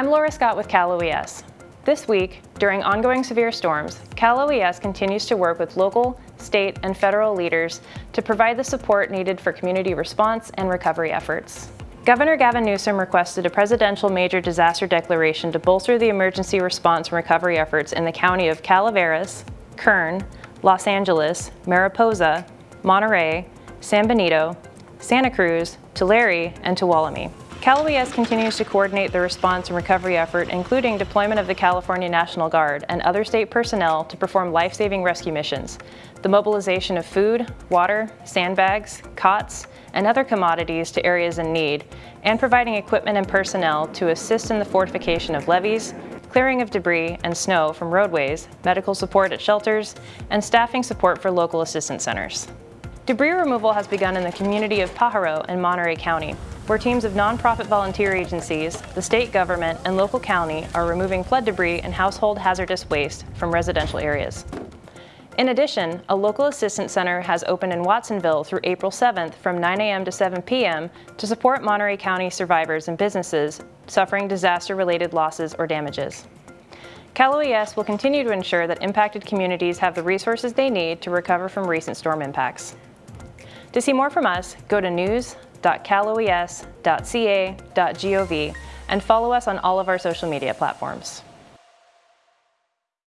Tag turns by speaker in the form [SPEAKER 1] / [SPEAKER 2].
[SPEAKER 1] Laura Scott with Cal OES. This week, during ongoing severe storms, Cal OES continues to work with local, state, and federal leaders to provide the support needed for community response and recovery efforts. Governor Gavin Newsom requested a presidential major disaster declaration to bolster the emergency response and recovery efforts in the county of Calaveras, Kern, Los Angeles, Mariposa, Monterey, San Benito, Santa Cruz, Tulare, and Tuolumne. Cal OES continues to coordinate the response and recovery effort, including deployment of the California National Guard and other state personnel to perform life-saving rescue missions, the mobilization of food, water, sandbags, cots, and other commodities to areas in need, and providing equipment and personnel to assist in the fortification of levees, clearing of debris and snow from roadways, medical support at shelters, and staffing support for local assistance centers. Debris removal has begun in the community of Pajaro in Monterey County, where teams of nonprofit volunteer agencies, the state government, and local county are removing flood debris and household hazardous waste from residential areas. In addition, a local assistance center has opened in Watsonville through April 7th from 9 a.m. to 7 p.m. to support Monterey County survivors and businesses suffering disaster-related losses or damages. Cal OES will continue to ensure that impacted communities have the resources they need to recover from recent storm impacts. To see more from us, go to news.caloes.ca.gov and follow us on all of our social media platforms.